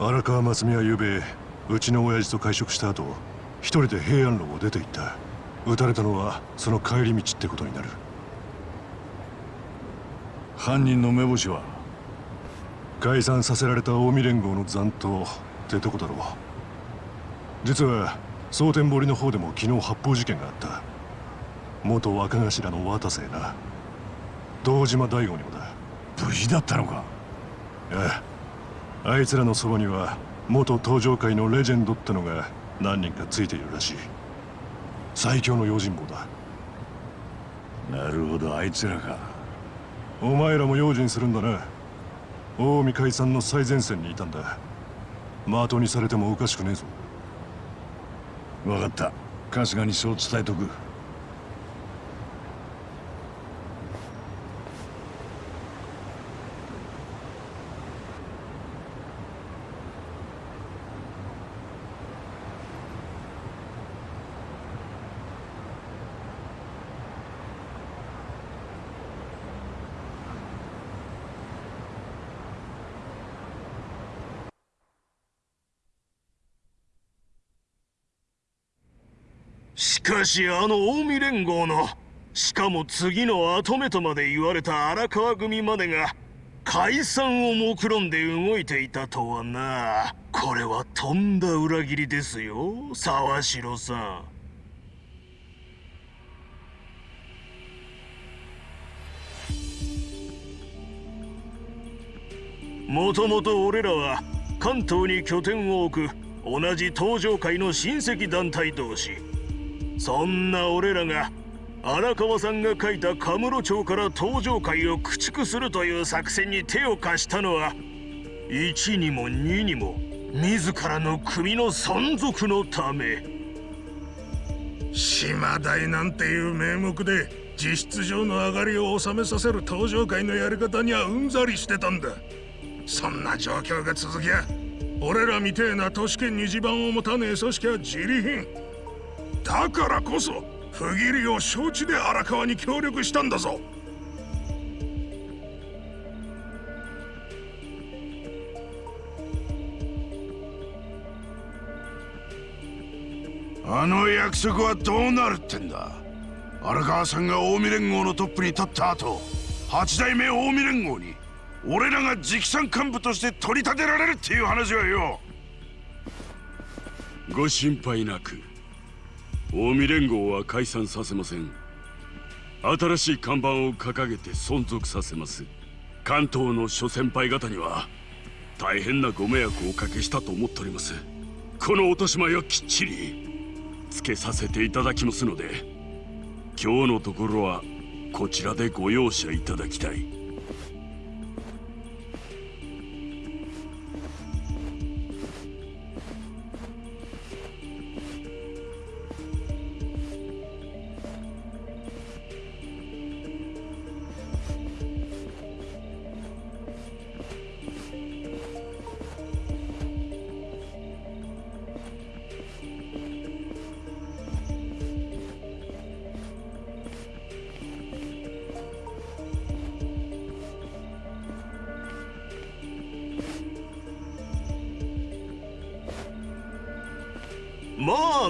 荒川真澄はゆうべうちの親父と会食した後一人で平安路を出て行った。撃たれたのはその帰り道ってことになる。犯人の目星は？解散させられた近江連合の残党ってとこだろう。実は蒼天堀の方でも昨日発砲事件があった。元若頭の渡瀬な。堂島大吾にもだ。無事だったのか？あああいつらのそばには元登場界のレジェンドってのが何人かついているらしい。最強の用心棒だ。なるほどあいつらか。お前らも用心するんだな。近江解散の最前線にいたんだ的にされてもおかしくねえぞ。分かった。春日にそう伝えとく。しかしあの近江連合のしかも次の跡目とまで言われた荒川組までが解散を目論んで動いていたとはな。これはとんだ裏切りですよ沢城さん。もともと俺らは関東に拠点を置く同じ東上界の親戚団体同士。そんな俺らが荒川さんが書いたカムロ町から東上界を駆逐するという作戦に手を貸したのは1にも2にも自らの組の存続のため。島大なんていう名目で実質上の上がりを収めさせる東上界のやり方にはうんざりしてたんだ。そんな状況が続きゃ俺らみてえな都市圏に地盤を持たねえ組織は自利品。だからこそ不義理を承知で荒川に協力したんだぞ。あの約束はどうなるってんだ？荒川さんが近江連合のトップに立った後八代目近江連合に俺らが直参幹部として取り立てられるっていう話はよ。ご心配なく。近江連合は解散させません。新しい看板を掲げて存続させます。関東の諸先輩方には大変なご迷惑をおかけしたと思っております。この落とし前はきっちりつけさせていただきますので今日のところはこちらでご容赦いただきたい。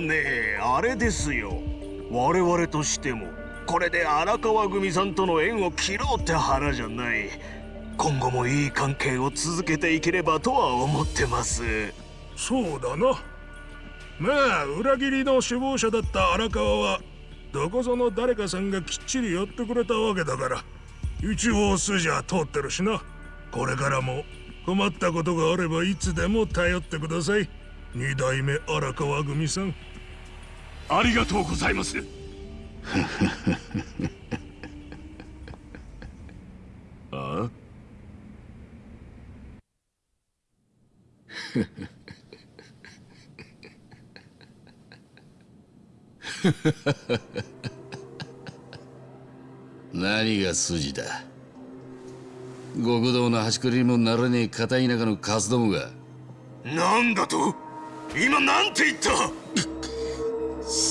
あねあれですよ。我々としてもこれで荒川組さんとの縁を切ろうって腹じゃない。今後もいい関係を続けていければとは思ってます。そうだな。まあ裏切りの首謀者だった荒川はどこぞの誰かさんがきっちり寄ってくれたわけだから一応筋は通ってるしな。これからも困ったことがあればいつでも頼ってください。二代目荒川組さん。ありがとうございます。あ？あ 何が筋だ？極道の端くれにもならねえ片田舎のカスどもが。なんだと？今なんて言った？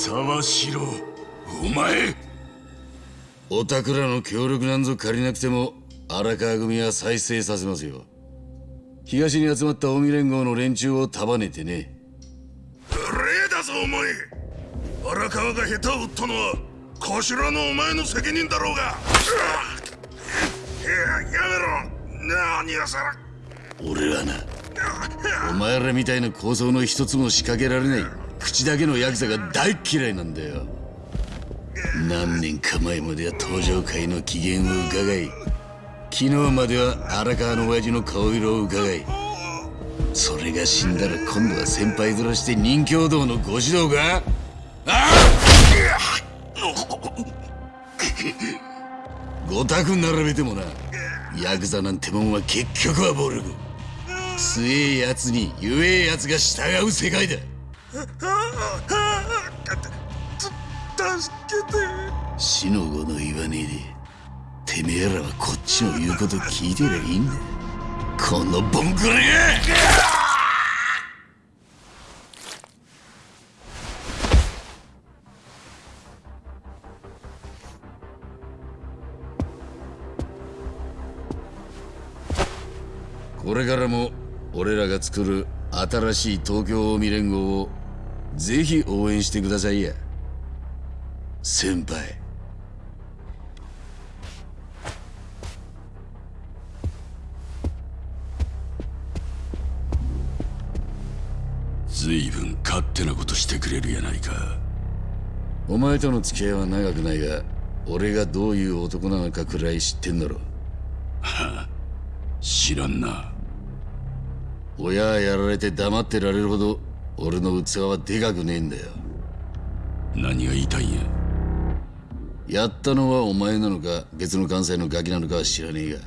沢城お前。おたくらの協力なんぞ借りなくても荒川組は再生させますよ。東に集まった近江連合の連中を束ねてね。礼だぞお前。荒川が下手を打ったのは頭のお前の責任だろうが。いややめろ。何やさら。俺はな。お前らみたいな構想の一つも仕掛けられない口だけのヤクザが大嫌いなんだよ。何年か前までは登場会の機嫌を伺い昨日までは荒川の親父の顔色を伺いそれが死んだら今度は先輩面して任教道のご指導が？あごたく並べてもなヤクザなんてもんは結局は暴力。強えやつに弱えやつが従う世界だ。助けて死の子の言わねえでてめえらはこっちの言うこと聞いてりゃいいんだ。このボンクラがこれからも俺らが作る新しい東京近江連合をぜひ応援してくださいや。先輩。随分勝手なことしてくれるやないか。お前との付き合いは長くないが俺がどういう男なのかくらい知ってんだろ。知らんな。親やられて黙ってられるほど俺の器はでかくねえんだよ。何が言いたいんや？やったのはお前なのか別の関西のガキなのかは知らねえが。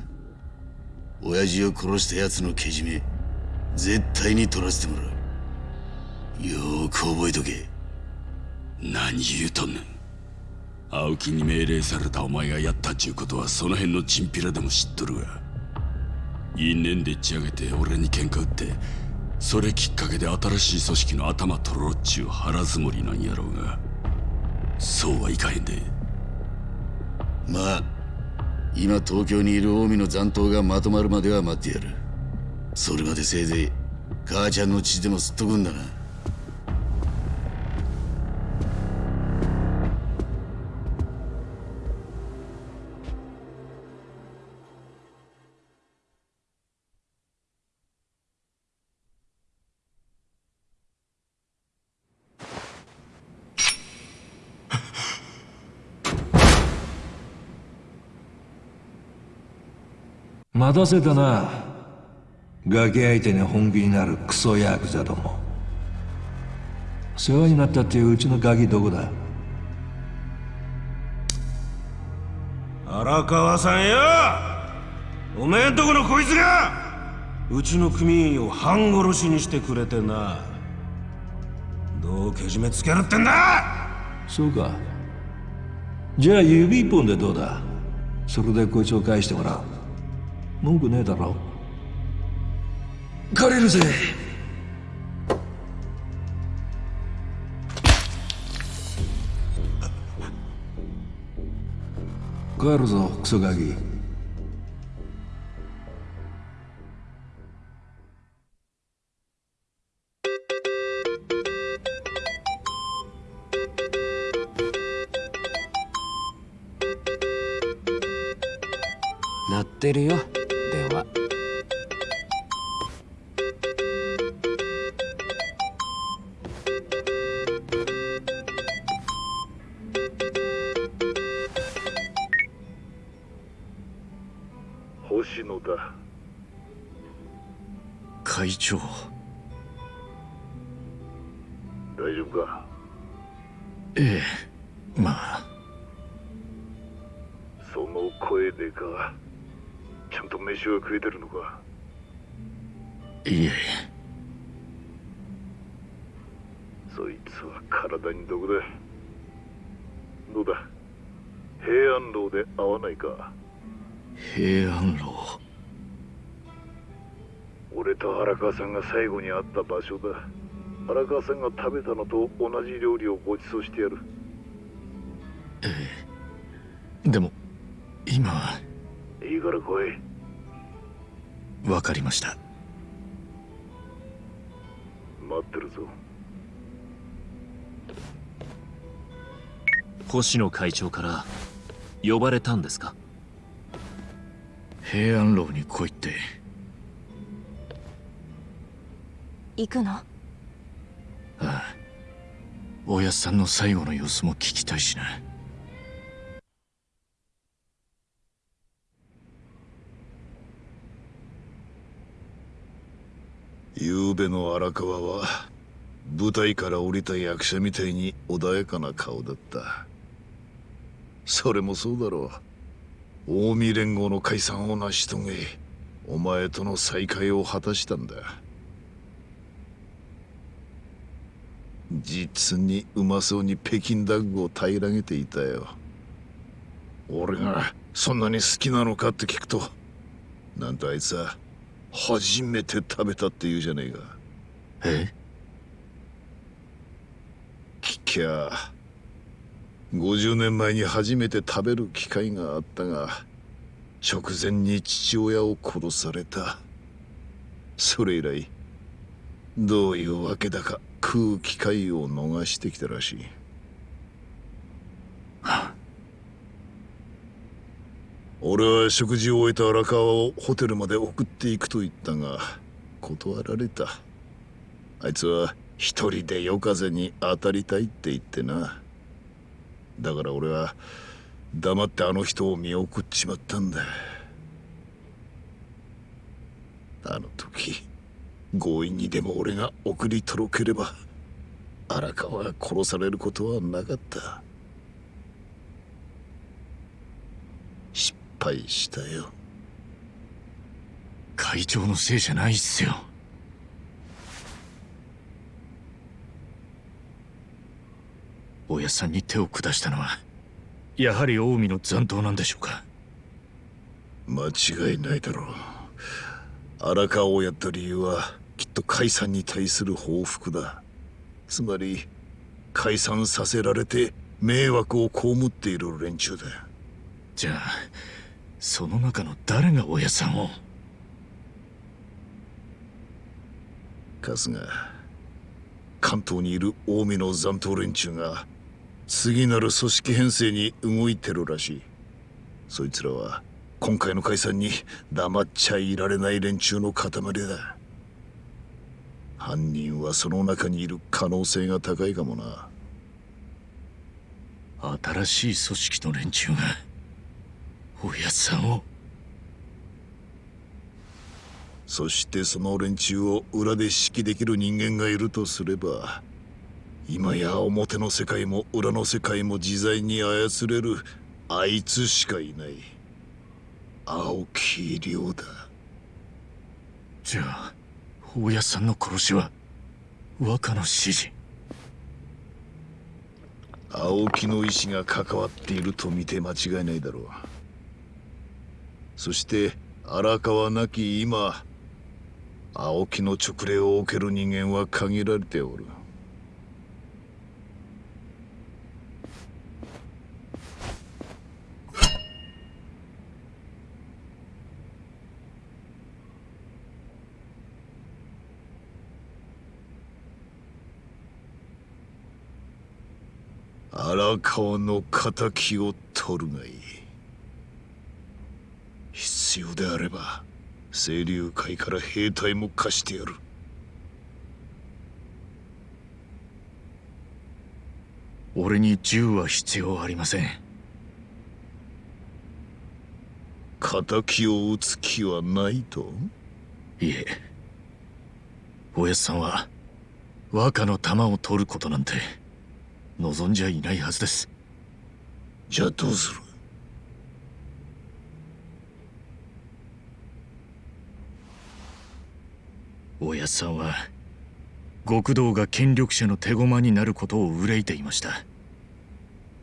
親父を殺した奴のけじめ絶対に取らせてもらう。よーく覚えとけ。何言うとんねん。青木に命令されたお前がやったっちゅうことはその辺のチンピラでも知っとるが。因縁でっち上げて俺に喧嘩売ってそれきっかけで新しい組織の頭とろうっちゅう腹積もりなんやろうがそうはいかへんで。まあ今東京にいる近江の残党がまとまるまでは待ってやる。それまでせいぜい母ちゃんの血でも吸っとくんだな。待たせたな。ガキ相手に本気になるクソヤクザども。世話になったっていううちのガキどこだ？荒川さんや！おめえんとこのこいつが！うちの組員を半殺しにしてくれてな。どうけじめつけるってんだ！そうか。じゃあ指一本でどうだ？それでこいつを返してもらう文句ねえだろ。借りるぜ。帰るぞクソガキ。鳴ってるよ川さんが最後に会った場所だ。荒川さんが食べたのと同じ料理をご馳走してやる。でも今は。いいから来い。分かりました。待ってるぞ。星野会長から呼ばれたんですか？平安楼に来いって行くの？ああ。おやっさんの最後の様子も聞きたいしな。昨べの荒川は舞台から降りた役者みたいに穏やかな顔だった。それもそうだろう。近江連合の解散を成し遂げお前との再会を果たしたんだ実にうまそうに北京ダッグを平らげていたよ。俺がそんなに好きなのかって聞くとなんとあいつは初めて食べたって言うじゃねえか。え？聞きゃ50年前に初めて食べる機会があったが直前に父親を殺された。それ以来どういうわけだか食う機会を逃してきたらしい。俺は食事を終えた荒川をホテルまで送っていくと言ったが断られた。あいつは一人で夜風に当たりたいって言ってな。だから俺は黙ってあの人を見送っちまったんだ。あの時。強引にでも俺が送り届ければ荒川が殺されることはなかった。失敗したよ。会長のせいじゃないっすよ。おやさんに手を下したのはやはり近江の残党なんでしょうか。間違いないだろう。荒川をやった理由はきっと解散に対する報復だ。つまり解散させられて迷惑を被っている連中だ。じゃあその中の誰がおやさんを？春日関東にいる近江の残党連中が次なる組織編成に動いてるらしい。そいつらは今回の解散に黙っちゃいられない連中の塊だ犯人はその中にいる可能性が高いかもな。新しい組織の連中がおやさんを。そしてその連中を裏で指揮できる人間がいるとすれば今や表の世界も裏の世界も自在に操れるあいつしかいない。青木亮だ。じゃあ大家さんの殺しは若の指示。青木の意志が関わっていると見て間違いないだろう。そして荒川なき今青木の直令を受ける人間は限られておる。荒川の敵を取るがいい。必要であれば清流会から兵隊も貸してやる。俺に銃は必要ありません。敵を撃つ気はないと？いえ。おやっさんは若の弾を取ることなんて望んじゃいないはずです。じゃあどうする？おやっさんは極道が権力者の手駒になることを憂いていました。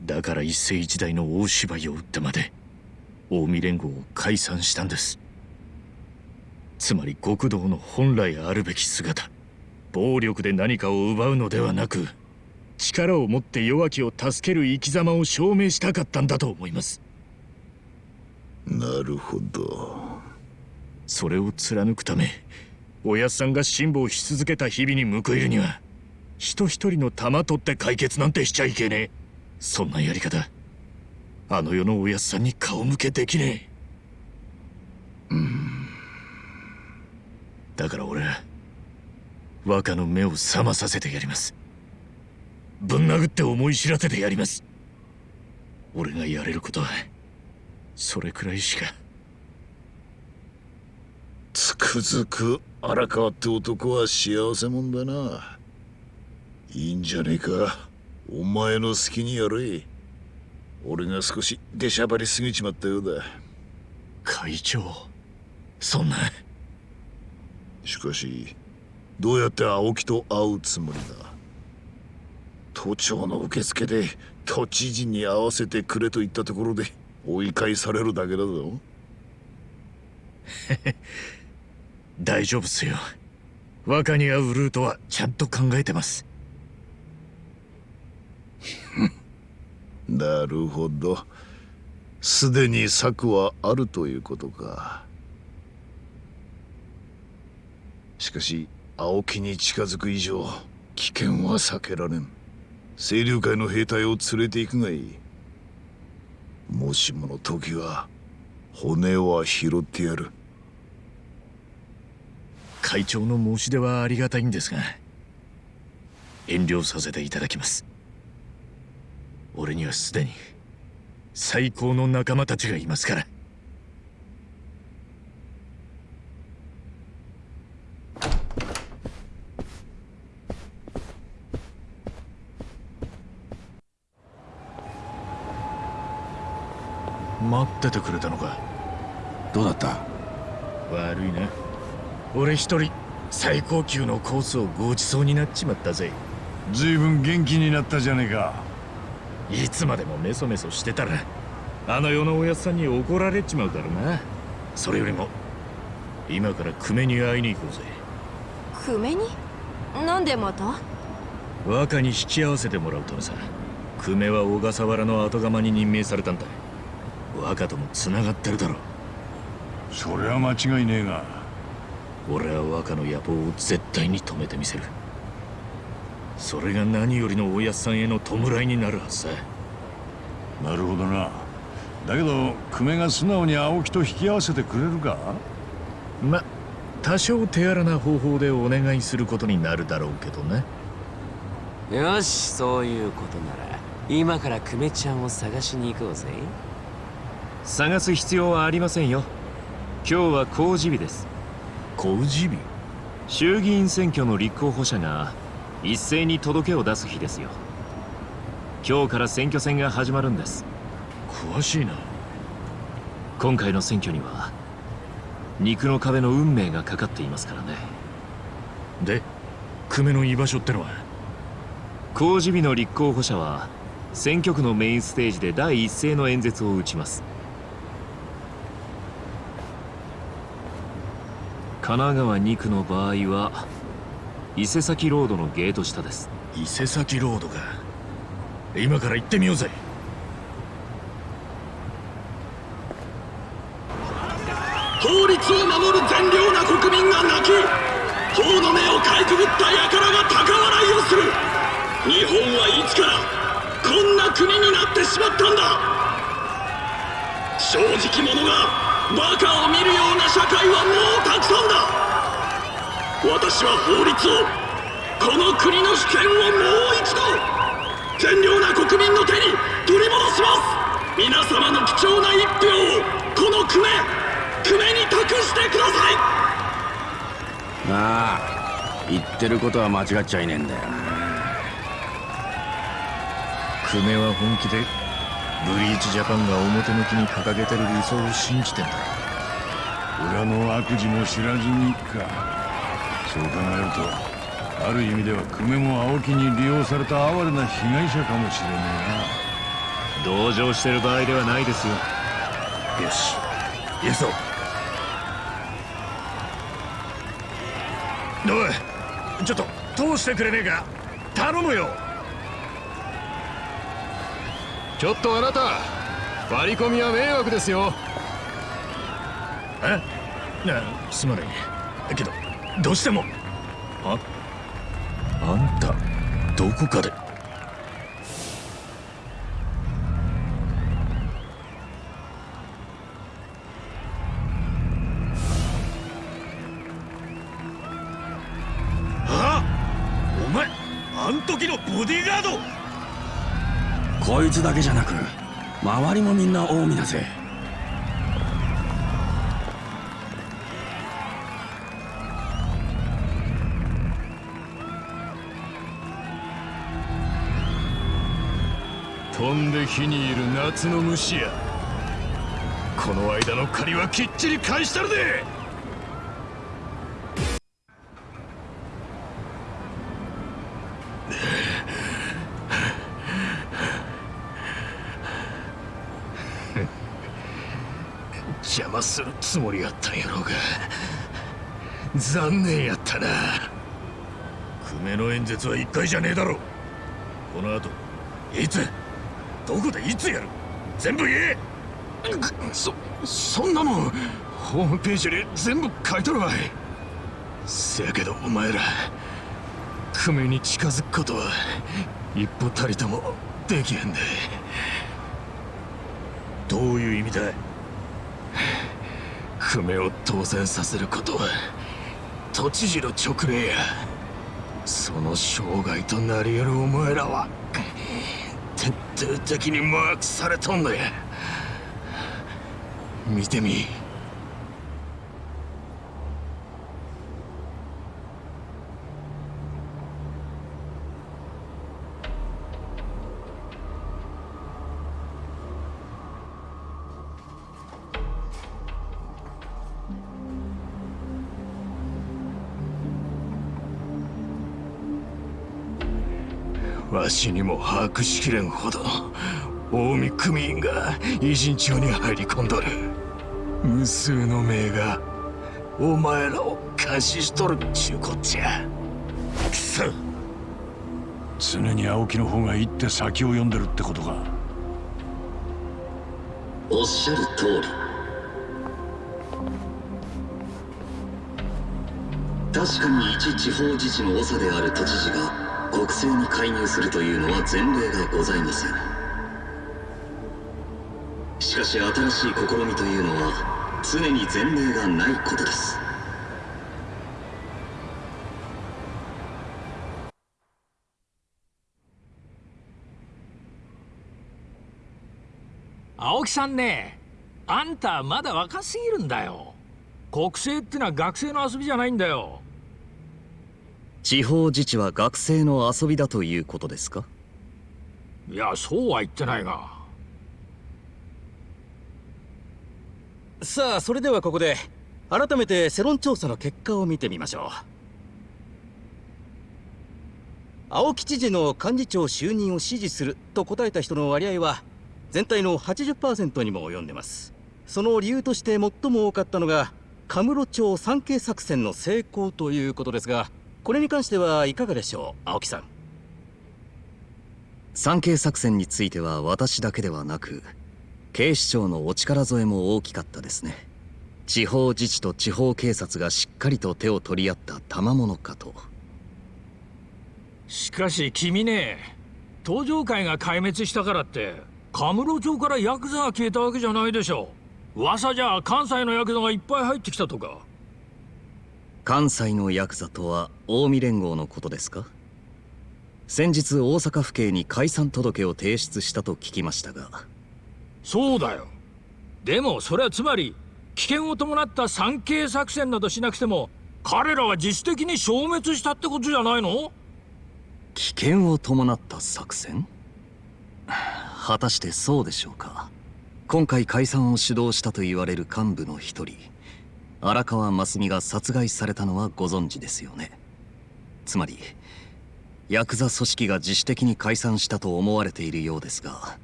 だから一世一代の大芝居を打ってまで近江連合を解散したんです。つまり極道の本来あるべき姿暴力で何かを奪うのではなく力を持って弱きを助ける生き様を証明したかったんだと思います。なるほど。それを貫くためおやっさんが辛抱し続けた日々に報いるには人一人の玉取って解決なんてしちゃいけねえ。そんなやり方あの世のおやっさんに顔向けできねえ。うん。だから俺は若の目を覚まさせてやりますぶん殴って思い知らせてやります。俺がやれることはそれくらいしか。つくづく荒川って男は幸せもんだな。いいんじゃねえか。お前の好きにやれ。俺が少し出しゃばりすぎちまったようだ。会長そんな。しかしどうやって青木と会うつもりだ？都庁の受付で都知事に会わせてくれと言ったところで追い返されるだけだぞ。大丈夫っすよ。若に会うルートはちゃんと考えてます。なるほど。すでに策はあるということか。しかし青木に近づく以上危険は避けられん清流会の兵隊を連れて行くがいい。もしもの時は骨は拾ってやる。会長の申し出はありがたいんですが遠慮させていただきます。俺にはすでに最高の仲間たちがいますから。待っててくれたのか。どうだった？悪いな。俺一人最高級のコースをごちそうになっちまったぜ。随分元気になったじゃねえか。いつまでもメソメソしてたらあの世のおやっさんに怒られちまうだろうな。それよりも今から久米に会いに行こうぜ。久米に？なんでまた？若に引き合わせてもらうためさ。久米は小笠原の後釜に任命されたんだ若とも繋がってるだろそれは間違いねえが。俺は若の野望を絶対に止めてみせる。それが何よりのおやっさんへの弔いになるはずさなるほどな。だけど久米が素直に青木と引き合わせてくれるか？ま多少手荒な方法でお願いすることになるだろうけどね。よしそういうことなら。今から久米ちゃんを探しに行こうぜ探す必要はありませんよ。今日は公示日です。公示日？衆議院選挙の立候補者が一斉に届けを出す日ですよ。今日から選挙戦が始まるんです。詳しいな。今回の選挙には肉の壁の運命がかかっていますからね。で久米の居場所ってのは？公示日の立候補者は選挙区のメインステージで第一声の演説を打ちます神奈川2区の場合は伊勢崎ロードのゲート下です。伊勢崎ロードか。今から行ってみようぜ。法律を守る善良な国民が泣き法の目をかいくぐった輩が高笑いをする。日本はいつからこんな国になってしまったんだ。正直者がバカを見るような社会はもうたくさんだ。私は法律をこの国の主権をもう一度善良な国民の手に取り戻します。皆様の貴重な一票をこの久米久米に託してください。ああ言ってることは間違っちゃいねえんだよ久米は本気でブリーチジャパンが表向きに掲げてる理想を信じてんだ。裏の悪事も知らずにか。そう考えるとある意味では久米も青木に利用された哀れな被害者かもしれね同情してる場合ではないですよ。よし。行くぞ。おいちょっと通してくれねえか。頼むよちょっとあなた割り込みは迷惑ですよ。え？なすまない。けどどうしても。あ？あんたどこかで。つだけじゃなく周りもみんな近江だぜ。飛んで火にいる夏の虫や。この間の借りはきっちり返したるで。するつもりやったんやろうが。残念やったな。久米の演説は一回じゃねえだろ。この後いつどこでいつやる。全部言え。そそんなもんホームページに全部書いとるわい。せやけどお前ら久米に近づくことは一歩たりともできへんで。どういう意味だ久米を当然させることは都知事の直令や。その生涯となり得るお前らは徹底的にマークされとんのや見てみ。わしにも把握しきれんほどの近江組員が偉人帳に入り込んどる。無数の名がお前らを監視しとるっちゅうこっちゃ。くそ常に青木の方が一手先を読んでるってことか。おっしゃる通り。確かに一地方自治の長である都知事が国政に介入するというのは前例がございません。しかし新しい試みというのは常に前例がないことです。青木さんねあんたまだ若すぎるんだよ。国政ってのは学生の遊びじゃないんだよ。地方自治は学生の遊びだということですか？いやそうは言ってないが。さあそれではここで改めて世論調査の結果を見てみましょう。青木知事の幹事長就任を支持すると答えた人の割合は全体の80%にも及んでます。その理由として最も多かったのがカムロ町産経作戦の成功ということですがこれに関してはいかがでしょう青木さん？産経作戦については私だけではなく警視庁のお力添えも大きかったですね。地方自治と地方警察がしっかりと手を取り合った賜物かと。しかし君ね登場会が壊滅したからってカムロ町からヤクザが消えたわけじゃないでしょ噂じゃ関西のヤクザがいっぱい入ってきたとか関西のヤクザとは近江連合のことですか？先日大阪府警に解散届を提出したと聞きましたが。そうだよ。でもそれはつまり危険を伴った産経作戦などしなくても彼らは自主的に消滅したってことじゃないの？危険を伴った作戦？果たしてそうでしょうか。今回解散を主導したと言われる幹部の一人荒川真澄が殺害されたのはご存知ですよね。つまりヤクザ組織が自主的に解散したと思われているようですが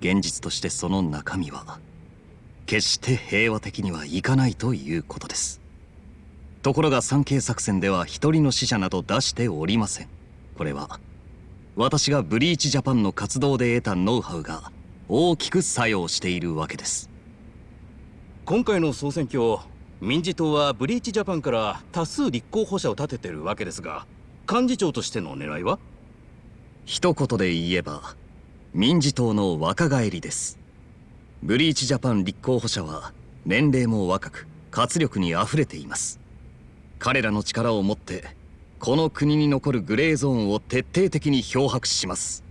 現実としてその中身は決して平和的にはいかないということです。ところが産経作戦では一人の死者など出しておりません。これは私がブリーチジャパンの活動で得たノウハウが大きく作用しているわけです。今回の総選挙民自党はブリーチジャパンから多数立候補者を立ててるわけですが幹事長としての狙いは？一言で言えば民自党の若返りです。ブリーチジャパン立候補者は年齢も若く活力にあふれています。彼らの力を持ってこの国に残るグレーゾーンを徹底的に漂白します。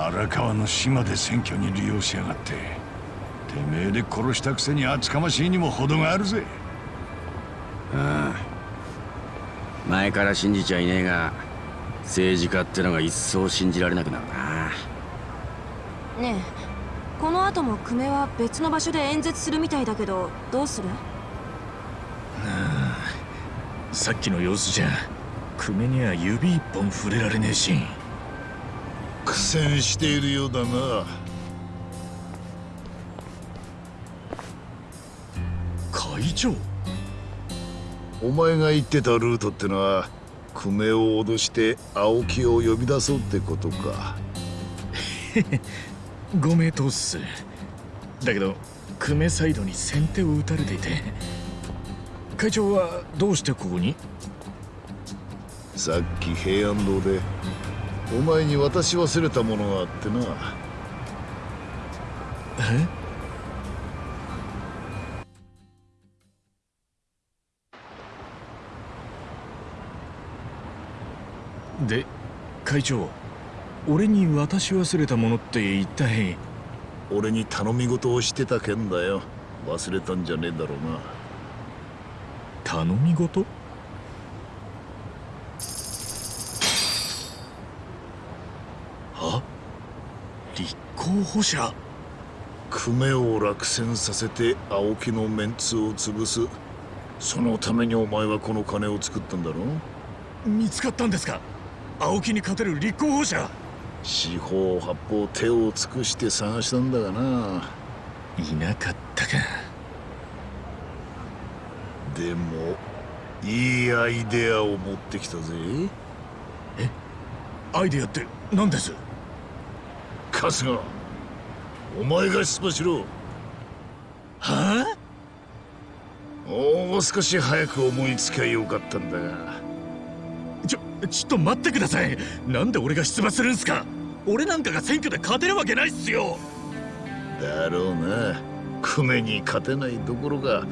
荒川の島で選挙に利用しやがっててめえで殺したくせに厚かましいにも程があるぜ。ああ。前から信じちゃいねえが政治家ってのが一層信じられなくなるな。ねえこの後も久米は別の場所で演説するみたいだけどどうする？さっきの様子じゃ久米には指一本触れられねえし苦戦しているようだな。会長？お前が言ってたルートってのは久米を脅して青木を呼び出そうってことか。ご名答っすだけど久米サイドに先手を打たれていて。会長はどうしてここに？さっき平安堂でお前に渡し忘れたものがあってな。え？で会長俺に渡し忘れたものって一体？俺に頼み事をしてた件だよ。忘れたんじゃねえだろうな。頼み事あ立候補者？久米を落選させて青木のメンツを潰す。そのためにお前はこの金を作ったんだろ？見つかったんですか？青木に勝てる立候補者？四方八方手を尽くして探したんだがな。いなかったか。でもいいアイデアを持ってきたぜ。え？アイデアって何です？春日お前が出馬しろ。はあ？もう少し早く思いつきゃよかったんだが。ちょちょっと待ってください。なんで俺が出馬するんすか？俺なんかが選挙で勝てるわけないっすよ。だろうな。久米に勝てないどころか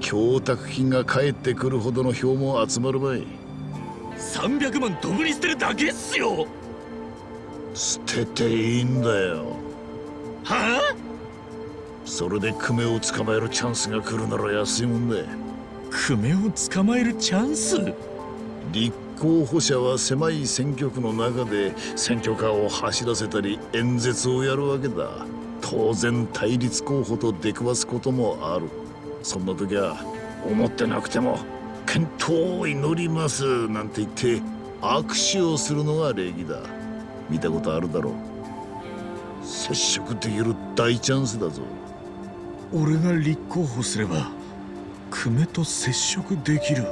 供託金が返ってくるほどの票も集まるばい。300万ドブに捨てるだけっすよ。捨てていいんだよはあ？それで久米を捕まえるチャンスが来るなら安いもんだ久米を捕まえるチャンス？立候補者は狭い選挙区の中で選挙カーを走らせたり演説をやるわけだ。当然対立候補と出くわすこともある。そんな時は思ってなくても健闘を祈りますなんて言って握手をするのが礼儀だ。見たことあるだろう接触できる大チャンスだぞ。俺が立候補すれば久米と接触できる。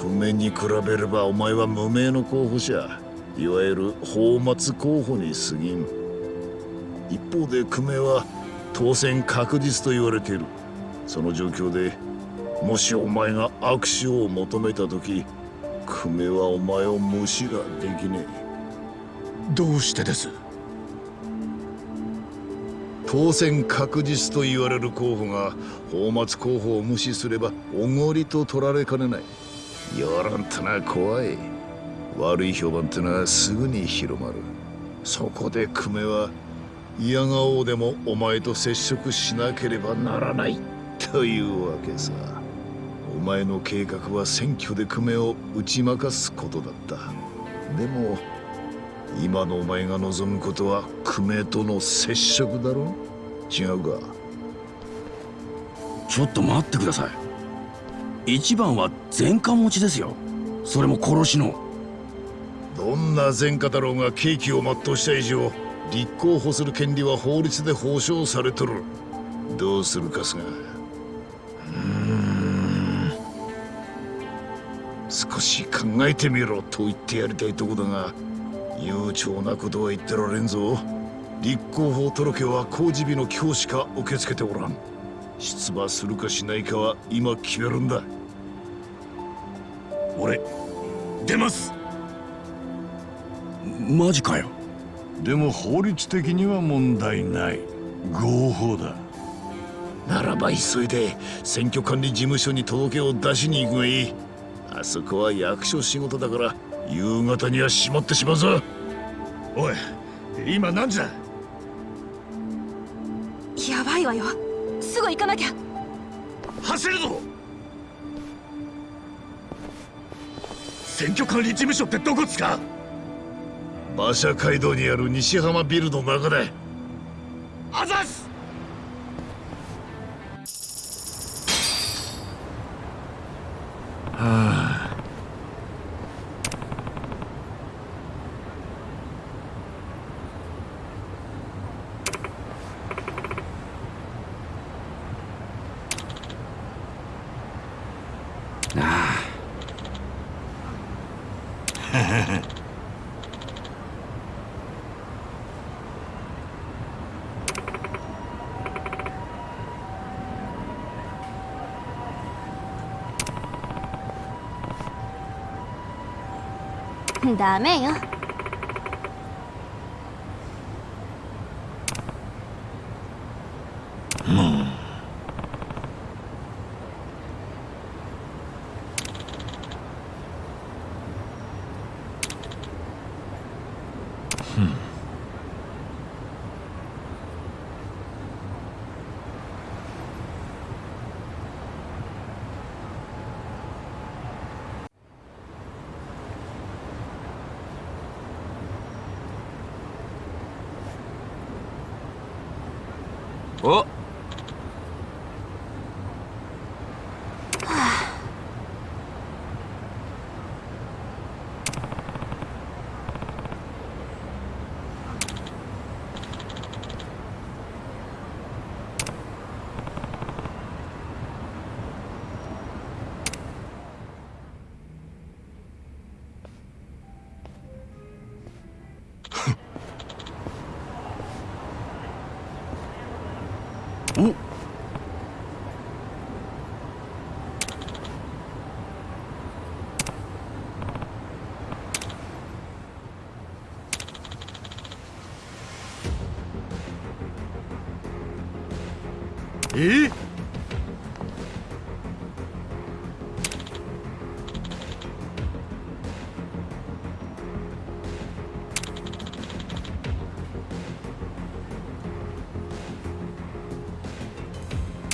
久米に比べればお前は無名の候補者。いわゆる泡沫候補に過ぎん。一方で久米は当選確実と言われている。その状況でもしお前が握手を求めた時久米はお前を無視ができねえ。どうしてです？当選確実と言われる候補が泡沫候補を無視すればおごりと取られかねない。世論ってのは怖い。悪い評判ってのはすぐに広まる。そこで久米は嫌顔でもお前と接触しなければならないというわけさ。お前の計画は選挙で久米を打ち負かすことだった。でも今のお前が望むことは久米との接触だろ？違うか？ちょっと待ってください。一番は前科持ちですよ。それも殺しの。どんな前科だろうが刑期を全うした以上立候補する権利は法律で保障されとる。どうするかすが。少し考えてみろと言ってやりたいとこだが悠長なことは言ってられんぞ。立候補届は公示日の今日しか受け付けておらん。出馬するかしないかは今決めるんだ。俺出ます。マジかよ。でも法律的には問題ない。合法だ。ならば急いで選挙管理事務所に届けを出しに行くがいい。あそこは役所仕事だから夕方には閉まってしまうぞ。おい今何時だ？やばいわよ。すぐ行かなきゃ。走るぞ！選挙管理事務所ってどこっすか？馬車街道にある西浜ビルの中だあざっすダメよお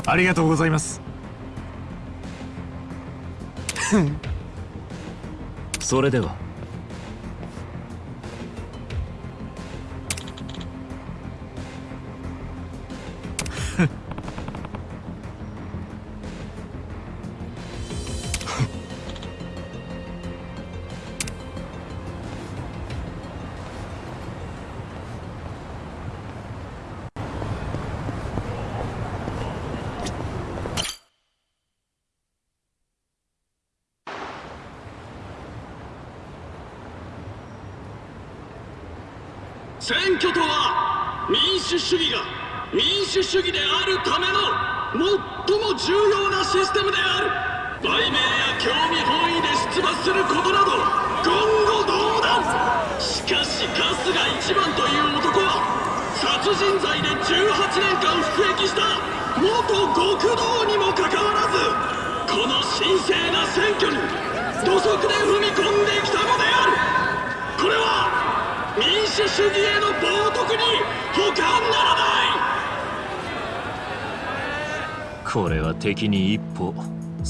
ありがとうございます。それでは。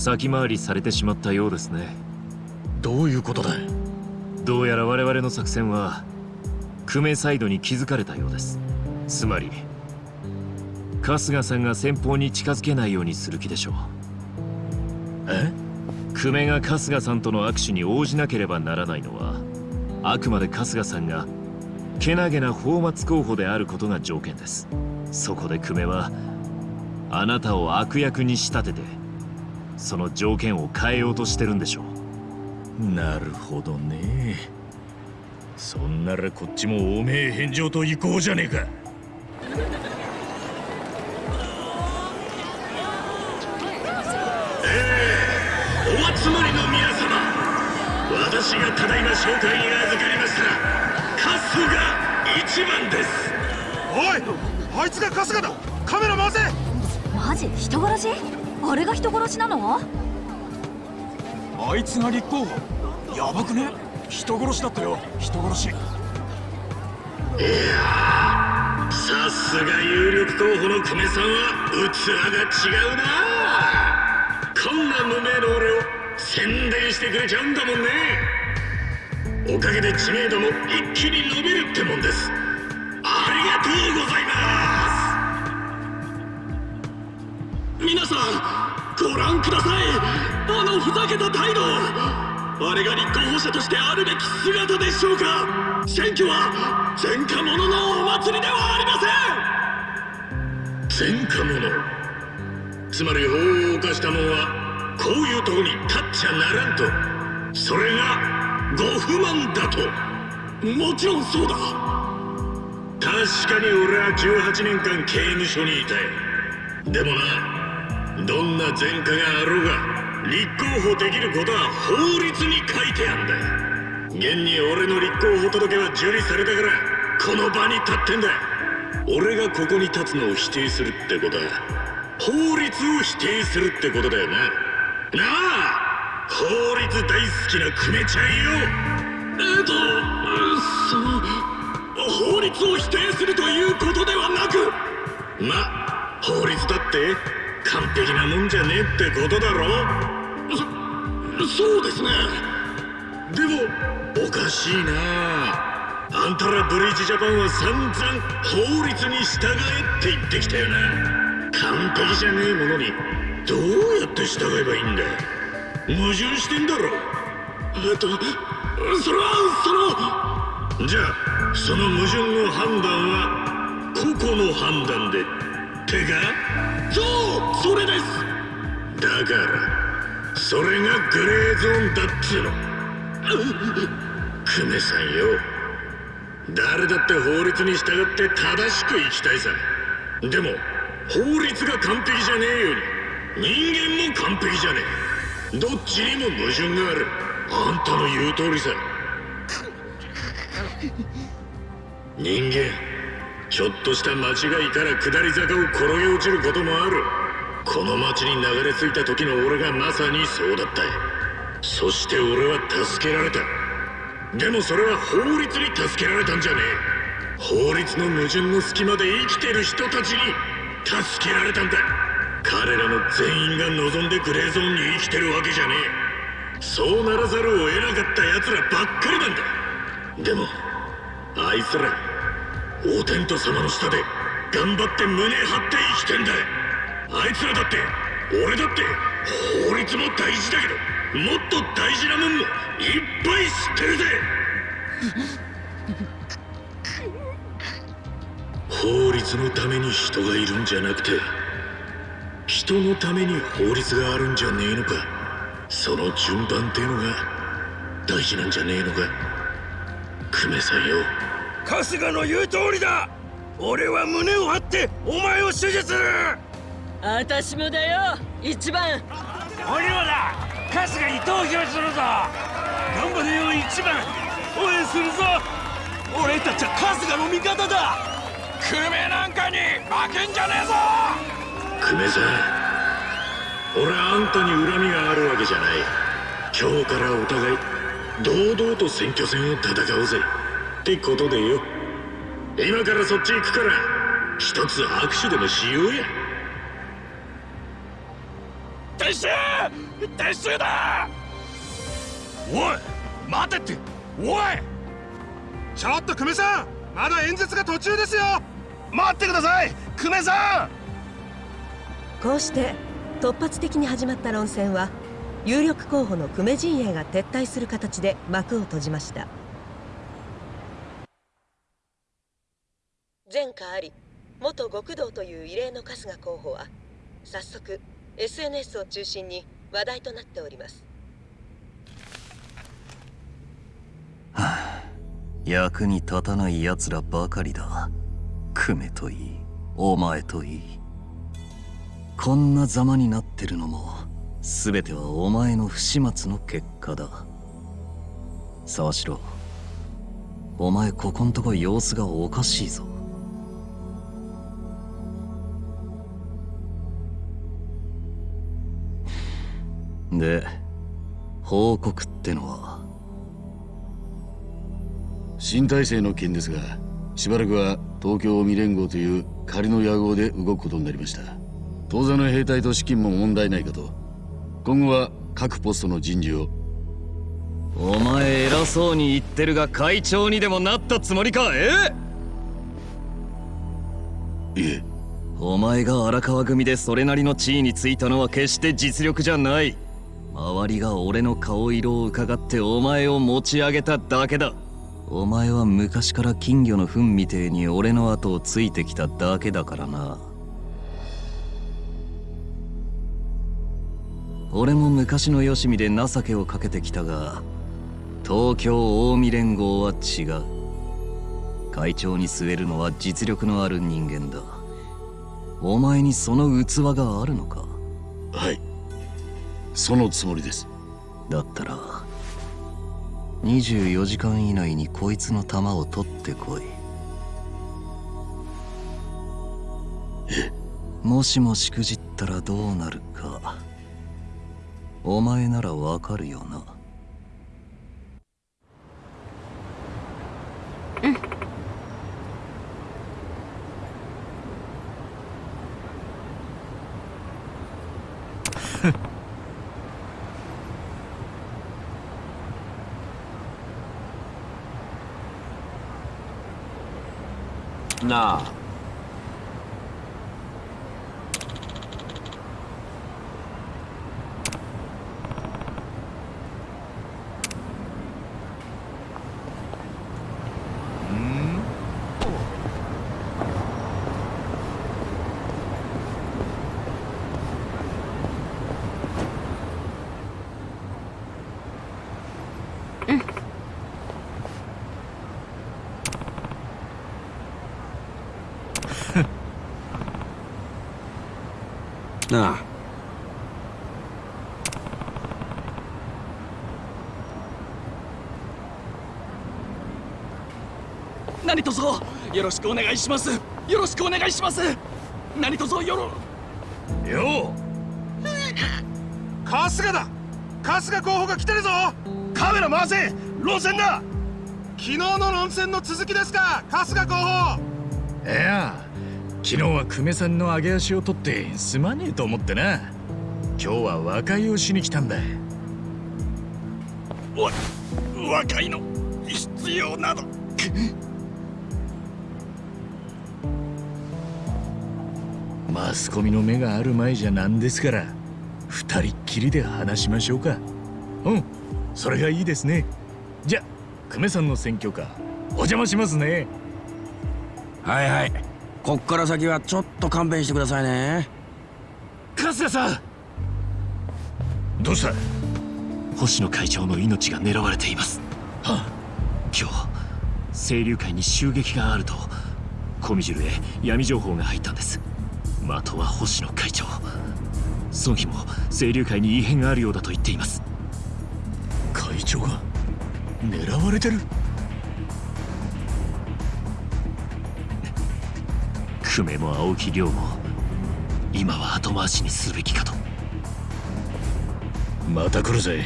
先回りされてしまったようですね。どういうことだどうやら我々の作戦は久米サイドに気づかれたようです。つまり春日さんが先方に近づけないようにする気でしょう。え？久米が春日さんとの握手に応じなければならないのはあくまで春日さんがけなげな泡沫候補であることが条件です。そこで久米はあなたを悪役に仕立ててその条件を変えようとしてるんでしょう。なるほどね。そんならこっちもおめえ返上と行こうじゃねえか。お集まりの皆様。私がただいま紹介に預かりました。春日一番です。おいあいつが春日だ。カメラ回せ。マジ？人殺し？あれが人殺しなの？あいつが立候補。やばくね？人殺しだったよ。人殺し。いやさすが有力候補の久米さんは器が違うな。こんな無名の俺を宣伝してくれちゃうんだもんね。おかげで知名度も一気に伸びるってもんです。ありがとうございますご覧くださいあのふざけた態度あれが立候補者としてあるべき姿でしょうか選挙は前科者のお祭りではありません。前科者つまり法を犯した者はこういうとこに立っちゃならんと。それがご不満だと。もちろんそうだ。確かに俺は18年間刑務所にいたいでもな。どんな前科があろうが立候補できることは法律に書いてあんだ。現に俺の立候補届は受理されたからこの場に立ってんだ。俺がここに立つのを否定するってことは法律を否定するってことだよな。なあ法律大好きな久米ちゃんよ。えっとその法律を否定するということではなくま法律だって完璧なもんじゃねえってことだろ？そそうですね。でもおかしいな。あんたらブリーチジャパンは散々法律に従えって言ってきたよな。完璧じゃねえものにどうやって従えばいいんだ矛盾してんだろ？えっとそれはそのじゃあその矛盾の判断は個々の判断で。てかそうそれです。だからそれがグレーゾーンだっつうの。久米さんよ。誰だって法律に従って正しく生きたいさ。でも法律が完璧じゃねえように。人間も完璧じゃねえ。どっちにも矛盾がある。あんたの言う通りさ。人間。ちょっとした間違いから下り坂を転げ落ちることもある。この町に流れ着いた時の俺がまさにそうだった。そして俺は助けられた。でもそれは法律に助けられたんじゃねえ。法律の矛盾の隙間で生きてる人たちに助けられたんだ。彼らの全員が望んでグレーゾーンに生きてるわけじゃねえ。そうならざるを得なかった奴らばっかりなんだ。でもあいつらお天道様の下で頑張って胸張って生きてんだ。あいつらだって俺だって法律も大事だけどもっと大事なもんもいっぱい知ってるぜ。法律のために人がいるんじゃなくて人のために法律があるんじゃねえのか。その順番ってのが大事なんじゃねえのか。久米さんよ春日の言う通りだ。俺は胸を張ってお前を支持する。私もだよ一番。俺はだ春日に投票するぞ。頑張れよ一番。応援するぞ。俺たちは春日の味方だ。久米なんかに負けんじゃねえぞ。久米さん俺はあんたに恨みがあるわけじゃない。今日からお互い堂々と選挙戦を戦おうぜってことでよ。今からそっち行くから一つ握手でもしようや。撤収！撤収だ！おい待てって！おい！ちょっと久米さんまだ演説が途中ですよ。待ってください！久米さん！こうして突発的に始まった論戦は有力候補の久米陣営が撤退する形で幕を閉じました前科あり元極道という異例の春日候補は早速 SNS を中心に話題となっております。はあ役に立たない奴らばかりだ。クメといいお前といい。こんなざまになってるのも全てはお前の不始末の結果だ。沢城お前ここんとこ様子がおかしいぞ。で報告ってのは？新体制の件ですがしばらくは東京未連合という仮の野号で動くことになりました。当座の兵隊と資金も問題ないかと。今後は各ポストの人事を。お前偉そうに言ってるが会長にでもなったつもりかえ？いえ。お前が荒川組でそれなりの地位についたのは決して実力じゃない周りが俺の顔色を伺ってお前を持ち上げただけだ。お前は昔から金魚の糞みてえに俺の後をついてきただけだからな。俺も昔のよしみで情けをかけてきたが東京近江連合は違う。会長に据えるのは実力のある人間だ。お前にその器があるのか？はい。そのつもりです。だったら24時間以内にこいつの弾を取ってこい。もしもしくじったらどうなるかお前ならわかるよな。な あなあ。何卒よろしくお願いします。よろしくお願いします。何卒よろ。よう。春日だ。春日候補が来てるぞ。カメラ回せ。論戦だ。昨日の論戦の続きですか春日候補。いや昨日は久米さんの上げ足を取ってすまねえと思ってな。今日は和解をしに来たんだ。わ和解の必要など。マスコミの目がある前じゃなんですから。二人っきりで話しましょうか。うんそれがいいですね。じゃ久米さんの選挙カーお邪魔しますね。はいはいこっから先はちょっと勘弁してくださいね。春日さん！どうした？星野会長の命が狙われています。は今日清流会に襲撃があるとコミジュルへ闇情報が入ったんです。的は星野会長。孫妃も清流会に異変があるようだと言っています。会長が狙われてる？久米も青木亮も今は後回しにすべきかと。また来るぜ。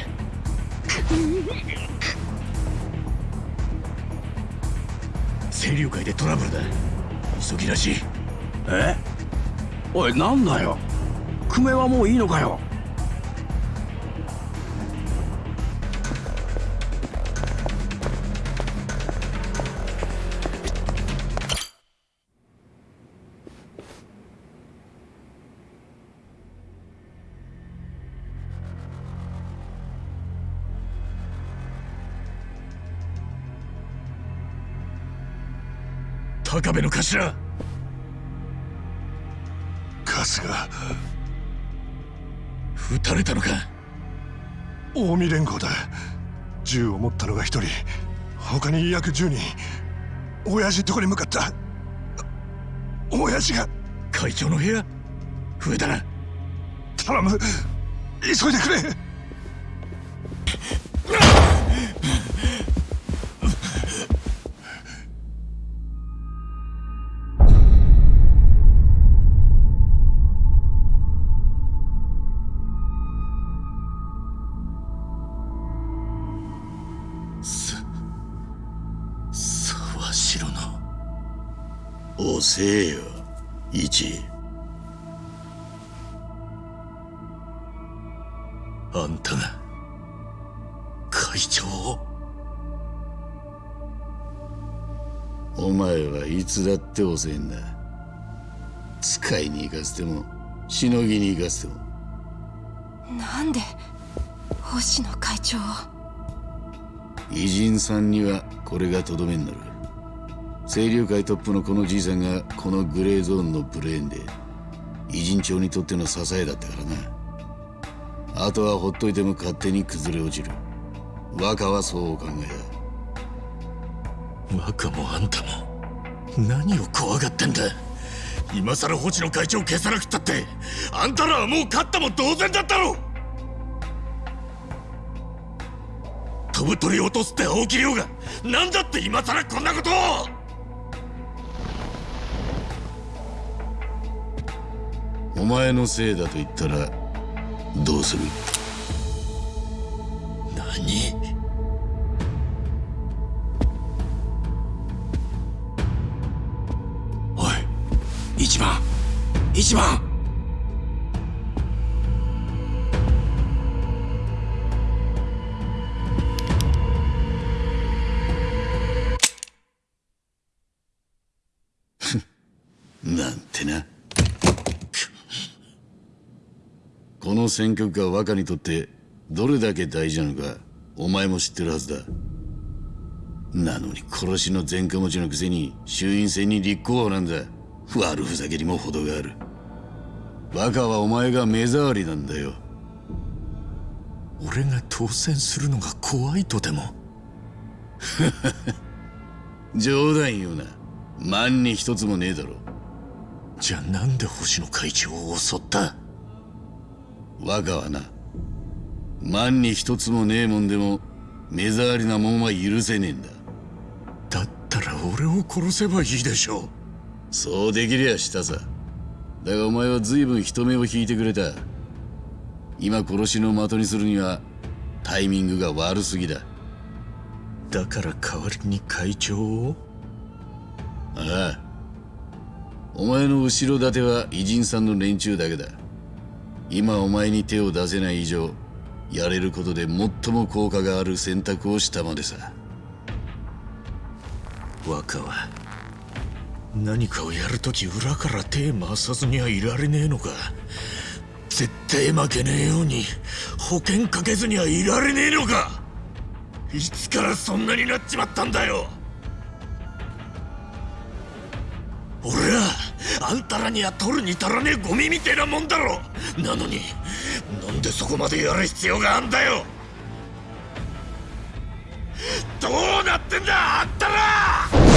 清流会でトラブルだ。急ぎらし。いえ？おいなんだよ。久米はもういいのかよ。高部の頭。春日。撃たれたのか？近江連合だ。銃を持ったのが一人。他に約10人。親父とこに向かった？親父が。会長の部屋？上だな。頼む。急いでくれって遅えんだ使いに行かせてもしのぎに行かせても。なんで星野会長を？偉人さんにはこれがとどめになる。清流会トップのこのじいさんがこのグレーゾーンのブレーンで偉人町にとっての支えだったからな。あとはほっといても勝手に崩れ落ちる。若はそうお考え若もあんたも何を怖がってんだ。今さら星野会長消さなくったってあんたらはもう勝ったも同然だったろ。飛ぶ鳥を落とすって青木亮が何だって今さらこんなことを。お前のせいだと言ったらどうする？一番。一番。なんてな。この選挙区が若にとってどれだけ大事なのかお前も知ってるはずだ。なのに殺しの前科持ちのくせに衆院選に立候補なんだ。悪ふざけにも程がある。若はお前が目障りなんだよ。俺が当選するのが怖いとでも？冗談言うな。万に一つもねえだろ。じゃあなんで星野会長を襲った？若はな万に一つもねえもんでも目障りなもんは許せねえんだ。だったら俺を殺せばいいでしょうそうできりゃしたさ。だがお前は随分人目を引いてくれた。今殺しの的にするにはタイミングが悪すぎだ。だから代わりに会長を？ああ。お前の後ろ盾は偉人さんの連中だけだ。今お前に手を出せない以上やれることで最も効果がある選択をしたまでさ。若は何かをやるとき裏から手回さずにはいられねえのか。絶対負けねえように保険かけずにはいられねえのか。いつからそんなになっちまったんだよ。俺はあんたらには取るに足らねえゴミみてえなもんだろ。なのになんでそこまでやる必要があんだよ。どうなってんだあんたら。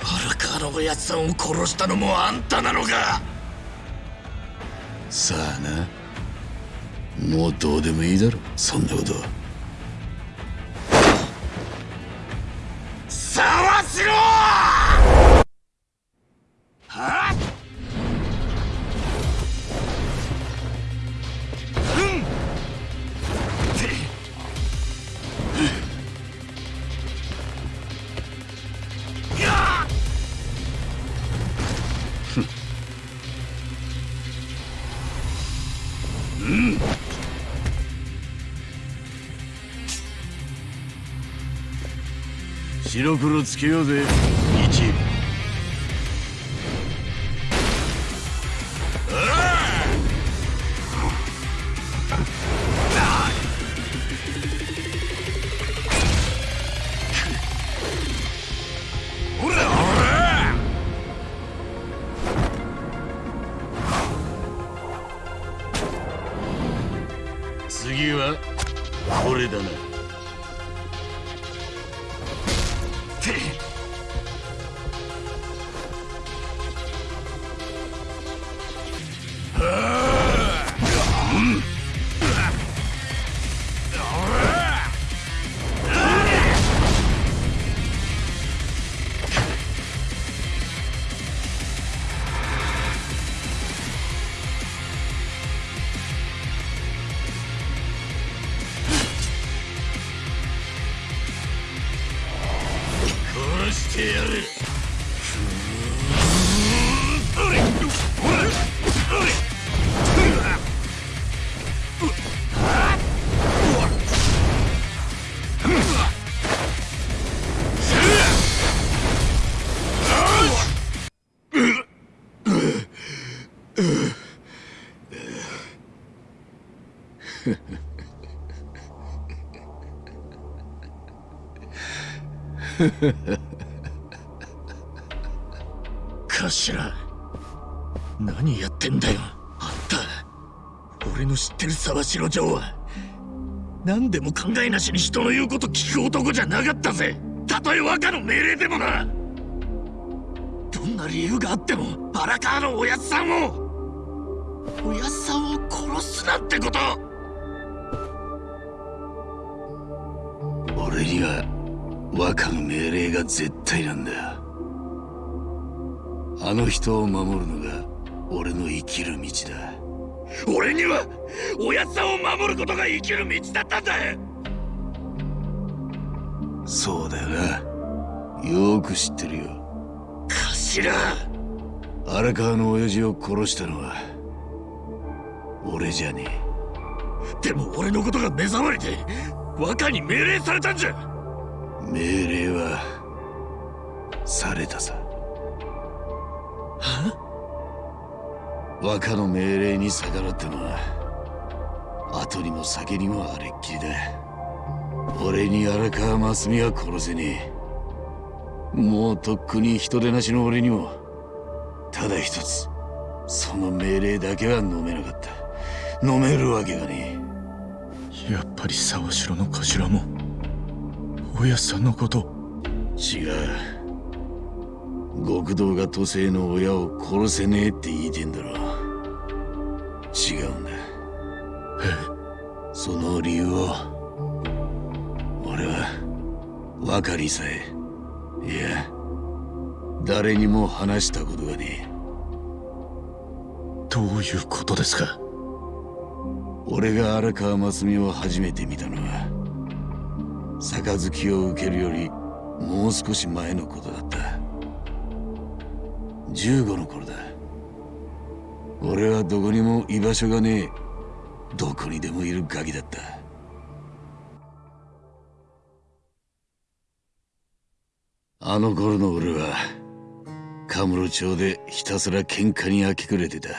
荒川のおやつさんを殺したのもあんたなのか。さあな。もうどうでもいいだろそんなことは。白黒つけようぜ。頭。何やってんだよあんた。俺の知ってる沢城城は。何でも考えなしに人の言うこと聞く男じゃなかったぜ。たとえ和歌の命令でもな。どんな理由があっても荒川のおやつさんを。おやつさんを殺すなんてこと。俺には和歌の命令が絶対なんだ。あの人を守るのが俺の生きる道だ。俺にはおやつさんを守ることが生きる道だったんだ。そうだよな。よーく知ってるよ。頭。荒川の親父を殺したのは俺じゃねえ。でも俺のことが目障りで和歌に命令されたんじゃ命令はされたさ。和歌の命令に逆らったのは後にも先にもあれっきりだ。俺に荒川真澄は殺せねえ。もうとっくに人手なしの俺にもただ一つその命令だけは飲めなかった。飲めるわけがねえ。やっぱり沢城の頭もおやさんのこと。違う。極道が都政の親を殺せねえって言いてんだろ違うんだ。え？その理由を。俺は分かりさえ。いや誰にも話したことがねえ。どういうことですか？俺が荒川真澄を初めて見たのは杯を受けるよりもう少し前のことだった。15の頃だ。俺はどこにも居場所がねえ。どこにでもいるガキだった。あの頃の俺はカムロ町でひたすら喧嘩に明け暮れてた。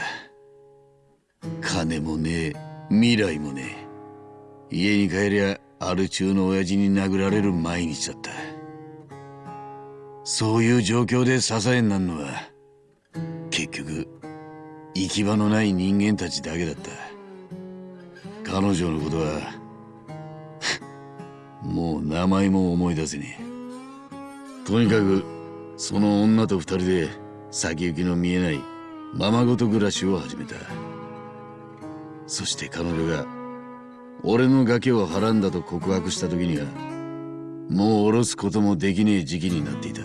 金もねえ未来もねえ。家に帰りゃアル中の親父に殴られる毎日だった。そういう状況で支えになんのは結局行き場のない人間たちだけだった。彼女のことは もう名前も思い出せねえ。とにかくその女と二人で先行きの見えないままごと暮らしを始めた。そして彼女が俺の崖をはらんだと告白した時にはもう下ろすこともできねえ時期になっていた。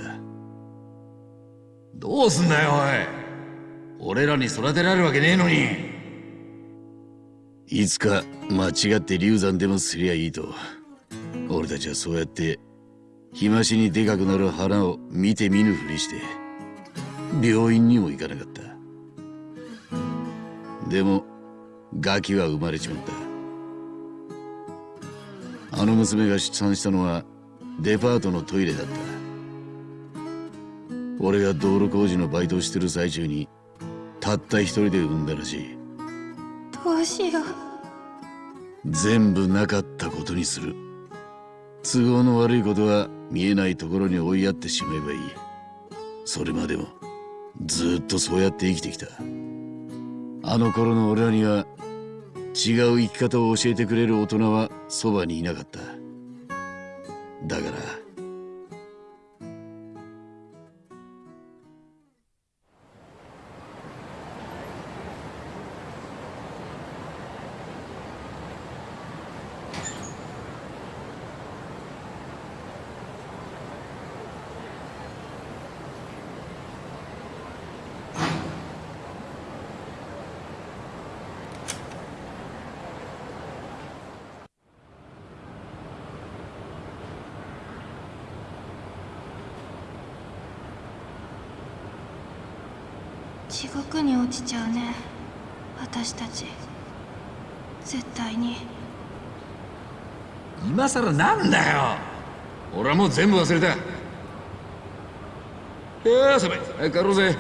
どうすんだよおい。俺らに育てられるわけねえのに。いつか間違って流産でもすりゃいいと俺たちはそうやって日増しにでかくなる花を見て見ぬふりして病院にも行かなかった。でもガキは生まれちまったあの娘が出産したのはデパートのトイレだった。俺が道路工事のバイトをしてる最中にたった一人で産んだらしい。どうしよう。全部なかったことにする。都合の悪いことは見えないところに追いやってしまえばいい。それまでもずっとそうやって生きてきた。あの頃の俺らには違う生き方を教えてくれる大人はそばにいなかった。だから今さらなんだよ。俺はもう全部忘れた。いやー寒い早く帰ろうぜ。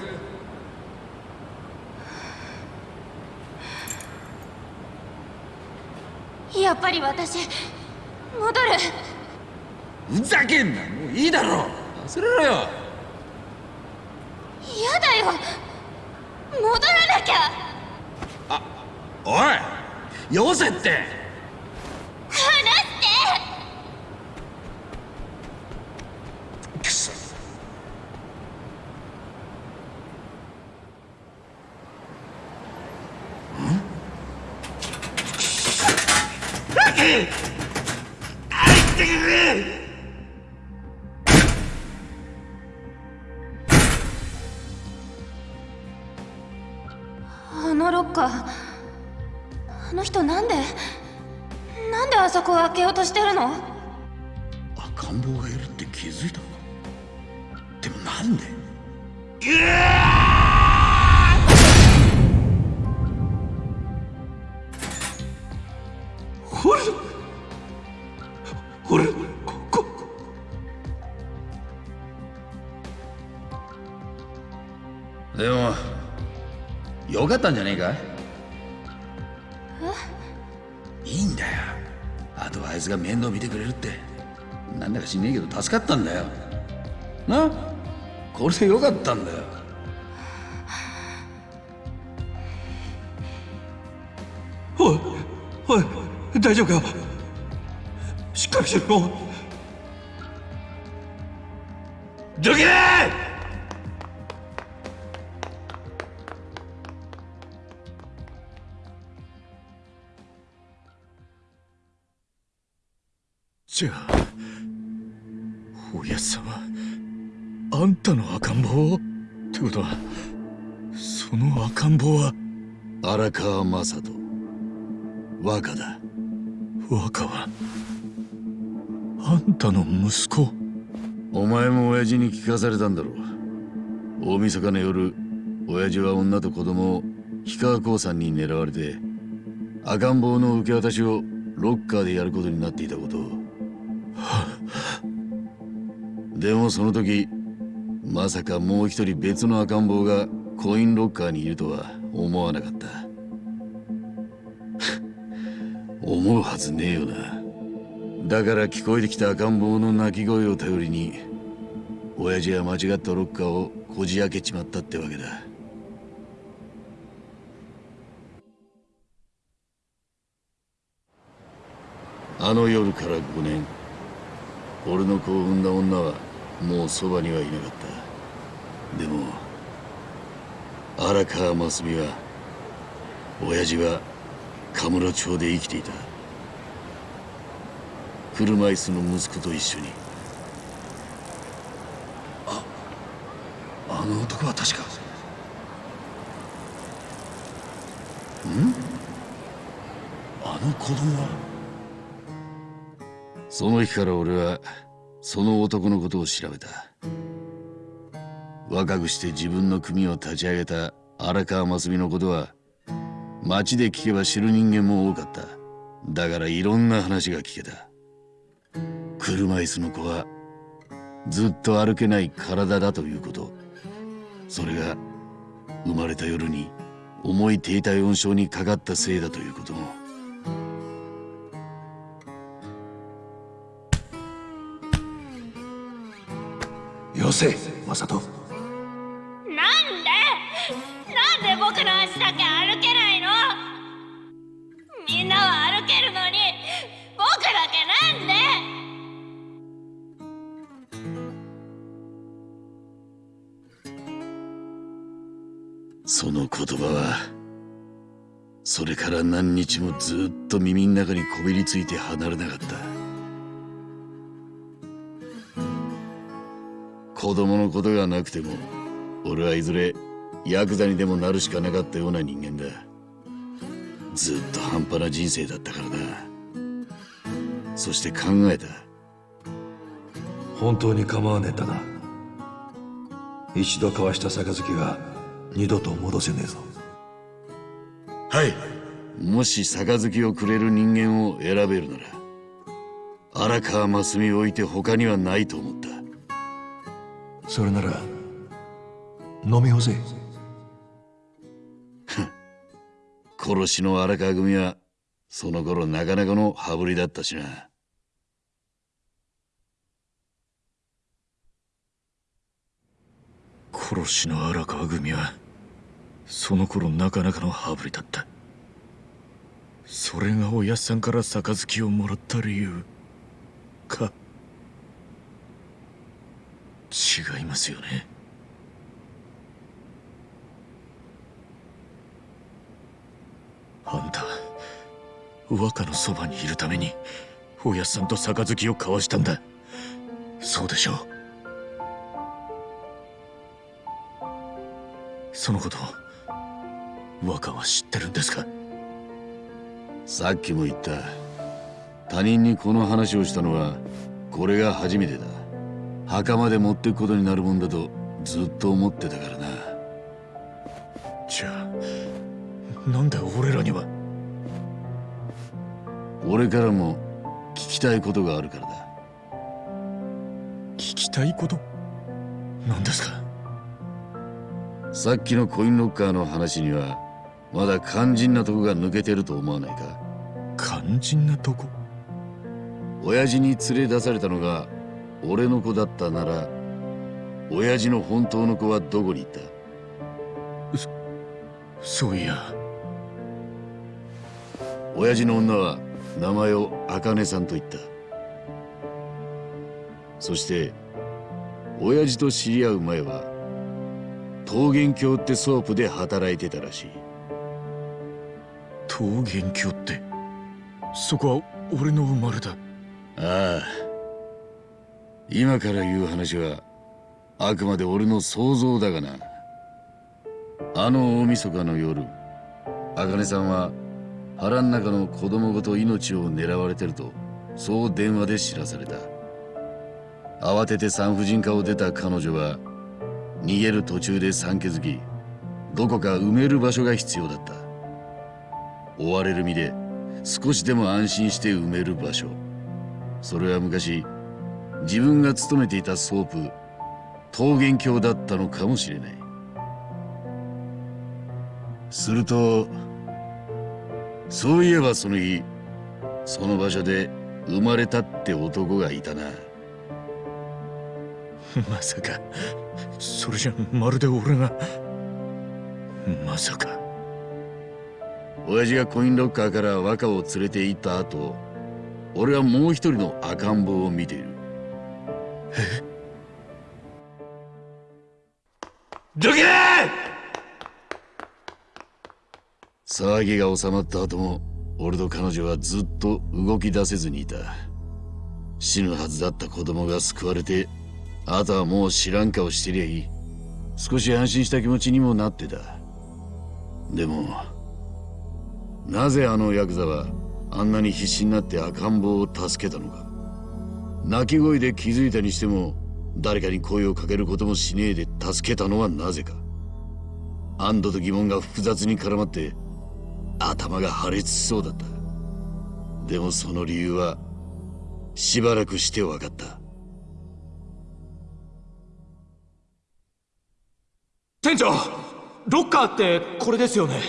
やっぱり私戻る。ふざけんな。もういいだろ。忘れろよ。嫌だよ。戻らなきゃ。おい。よせってしてるの？赤ん坊がいるって気づいたのか？でもなんで？ほれほれここでもよかったんじゃねえ助かったんだよ。な？これでよかったんだよ。おいおい大丈夫か？しっかりしろ。どけじゃああんたの赤ん坊？ってことはその赤ん坊は荒川雅人。若だ若はあんたの息子。お前も親父に聞かされたんだろう。大晦日の夜親父は女と子供を氷川興産に狙われて赤ん坊の受け渡しをロッカーでやることになっていたことを。でもその時まさかもう一人別の赤ん坊がコインロッカーにいるとは思わなかった。思うはずねえよな。だから聞こえてきた赤ん坊の泣き声を頼りに親父は間違ったロッカーをこじ開けちまったってわけだ。あの夜から5年。俺の子を産んだ女はもうそばにはいなかった。でも荒川真澄は親父はカムロ町で生きていた。車椅子の息子と一緒に。ああの男は確か。ん？あの子供は？その日から俺はその男のことを調べた若くして自分の組を立ち上げた荒川真澄のことは街で聞けば知る人間も多かった。だからいろんな話が聞けた。車椅子の子はずっと歩けない体だということ。それが生まれた夜に重い低体温症にかかったせいだということ。もよせマサ僕の足だけ歩けないの。みんなは歩けるのに僕だけなんで。その言葉はそれから何日もずっと耳の中にこびりついて離れなかった。子供のことがなくても俺はいずれヤクザにでもなるしかなかったような人間だ。ずっと半端な人生だったからなそして考えた。本当に構わねえんだな。一度交わした杯は二度と戻せねえぞ。はい。もし杯をくれる人間を選べるなら荒川真澄を置いて他にはないと思った。それなら飲み干せ殺しの荒川組はその頃なかなかの羽振りだったしな。殺しの荒川組はその頃なかなかの羽振りだった。それがおやっさんから杯をもらった理由。か。違いますよね。あんた若のそばにいるためにおやっさんと杯を交わしたんだ。そうでしょう。そのこと若は知ってるんですか？さっきも言った。他人にこの話をしたのはこれが初めてだ。墓まで持ってくことになるもんだとずっと思ってたからな。じゃあなんで俺らには。俺からも聞きたいことがあるからだ。聞きたいこと？何ですか？さっきのコインロッカーの話にはまだ肝心なとこが抜けてると思わないか？肝心なとこ？親父に連れ出されたのが俺の子だったなら親父の本当の子はどこに行った？そういや親父の女は名前を茜さんと言った。そして親父と知り合う前は桃源郷ってソープで働いてたらしい。桃源郷って？そこは俺の生まれだ。ああ。今から言う話はあくまで俺の想像だがな。あの大晦日の夜茜さんは腹ん中の子供ごと命を狙われてるとそう電話で知らされた。慌てて産婦人科を出た彼女は逃げる途中で産気づきどこか埋める場所が必要だった。追われる身で少しでも安心して埋める場所。それは昔自分が勤めていたソープ桃源郷だったのかもしれない。するとそういえばその日その場所で生まれたって男がいたな。まさか。それじゃまるで俺が。まさか。親父がコインロッカーから若を連れて行った後俺はもう一人の赤ん坊を見ている。え？どけ騒ぎが収まった後も俺と彼女はずっと動き出せずにいた。死ぬはずだった子供が救われてあとはもう知らん顔してりゃいい。少し安心した気持ちにもなってた。でもなぜあのヤクザはあんなに必死になって赤ん坊を助けたのか。泣き声で気づいたにしても誰かに声をかけることもしねえで助けたのはなぜか。安堵と疑問が複雑に絡まって頭が破裂しそうだった。でもその理由はしばらくして分かった。店長ロッカーってこれですよね？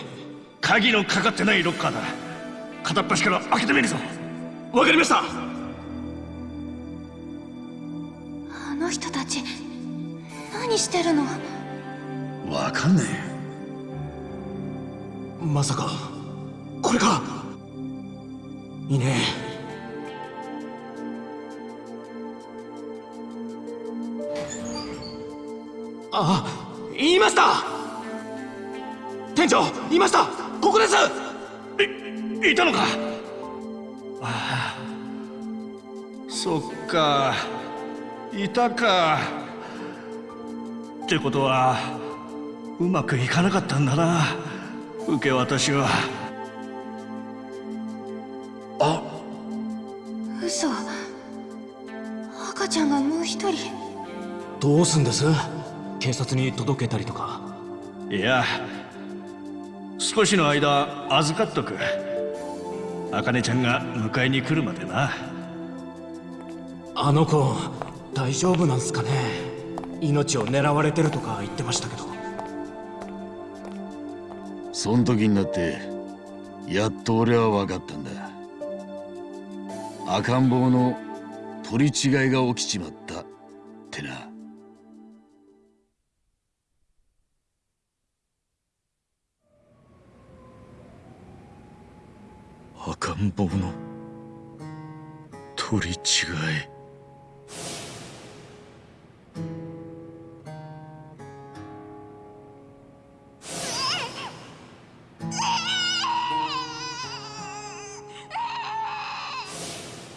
鍵のかかってないロッカーだ。片っ端から開けてみるぞ。わかりました。あの人たち何してるの？わかんねえ。まさかこれか。いいね。あ言いました。店長言いました。ここです。いいたのか。ああ。そっか。いたか。ってことはうまくいかなかったんだな。受け渡しはどうすんです？警察に届けたりとか。いや少しの間預かっとく。茜ちゃんが迎えに来るまでな。あの子大丈夫なんすかね？命を狙われてるとか言ってましたけど。そん時になってやっと俺は分かったんだ。赤ん坊の取り違いが起きちまったってな赤ん坊の。取り違い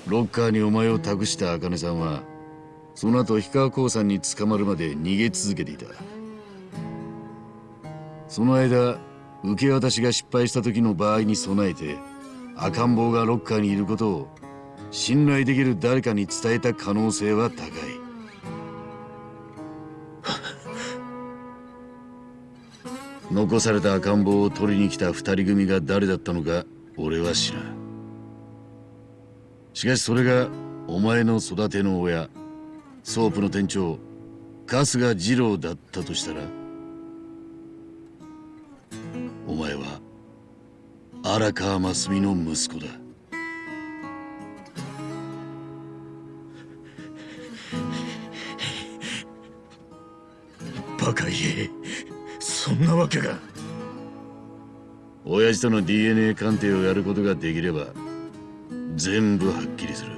ロッカーにお前を託した茜さんはその後氷川興産に捕まるまで逃げ続けていた。その間受け渡しが失敗した時の場合に備えて赤ん坊がロッカーにいることを信頼できる誰かに伝えた可能性は高い。残された赤ん坊を取りに来た二人組が誰だったのか俺は知らん。しかしそれがお前の育ての親ソープの店長春日二郎だったとしたらお前は荒川真澄の息子だ。バカ言え。そんなわけが。親父との DNA 鑑定をやることができれば全部はっきりする。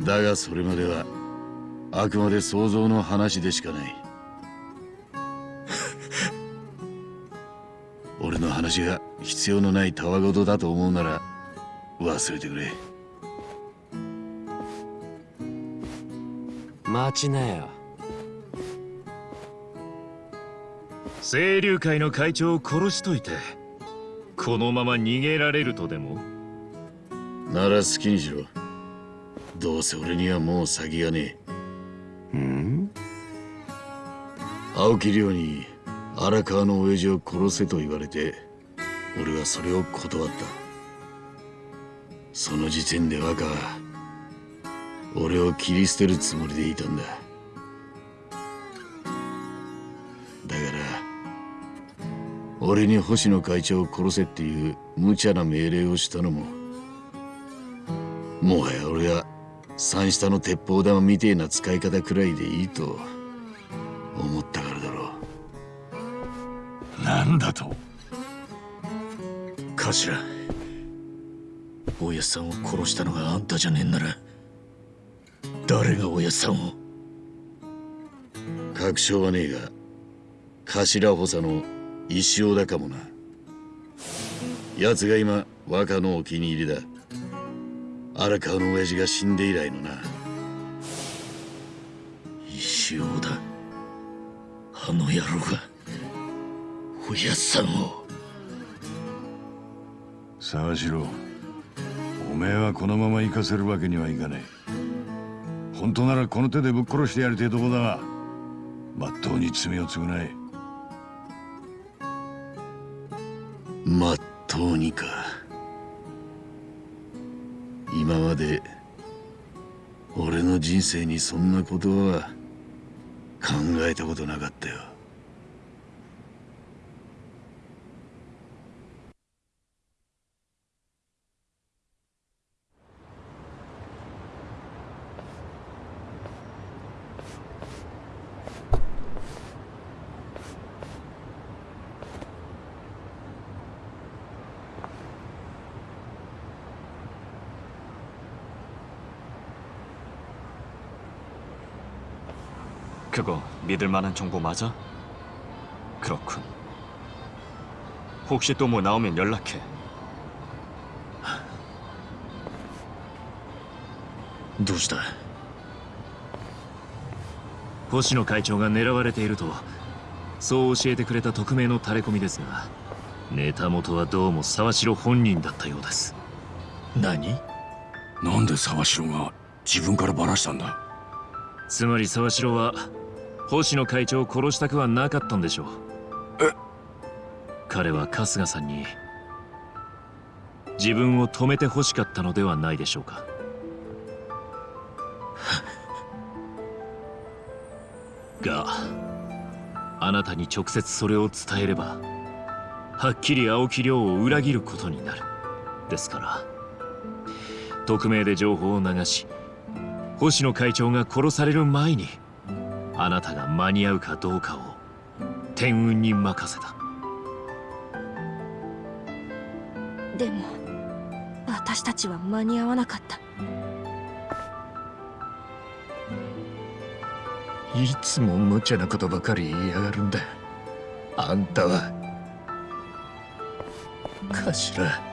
だがそれまではあくまで想像の話でしかない。が必要のないたわごとだと思うなら忘れてくれ。待ちなよ。清流会の会長を殺しといてこのまま逃げられるとでも？なら好きにしろ。どうせ俺にはもう先がねえ。ん？青木亮に荒川の親父を殺せと言われて俺はそれを断った。その時点で若は俺を切り捨てるつもりでいたんだ。だから俺に星野会長を殺せっていう無茶な命令をしたのももはや俺は三下の鉄砲玉みてえな使い方くらいでいいと思ったからだろう。なんだと？頭親さんを殺したのがあんたじゃねえんなら誰が親さんを？確証はねえが頭補佐の石尾だかもな。奴が今若のお気に入りだ。荒川の親父が死んで以来のな。石尾だ。あの野郎が親さんを沢城おめえはこのまま行かせるわけにはいかない本当ならこの手でぶっ殺してやりてえとこだがまっとうに罪を償え。まっとうにか。今まで俺の人生にそんなことは考えたことなかったよ그거 믿을 만한 정보 맞아? 그렇군. 혹시 또 뭐 나오면 연락해. どうした星野会長が狙われているとそう教えてくれた匿名のタレコミですがネタ元はどうも沢城本人だったようです何なんで沢城が自分からバラしたんだつまり沢城は 星野会長を殺したくはなかったんでしょう。彼は春日さんに自分を止めて欲しかったのではないでしょうか。があなたに直接それを伝えればはっきり青木亮を裏切ることになる。ですから匿名で情報を流し星野会長が殺される前にあなたが間に合うかどうかを天運に任せた。でも私たちは間に合わなかった。いつも無茶なことばかり言いやがるんだ。あんたは頭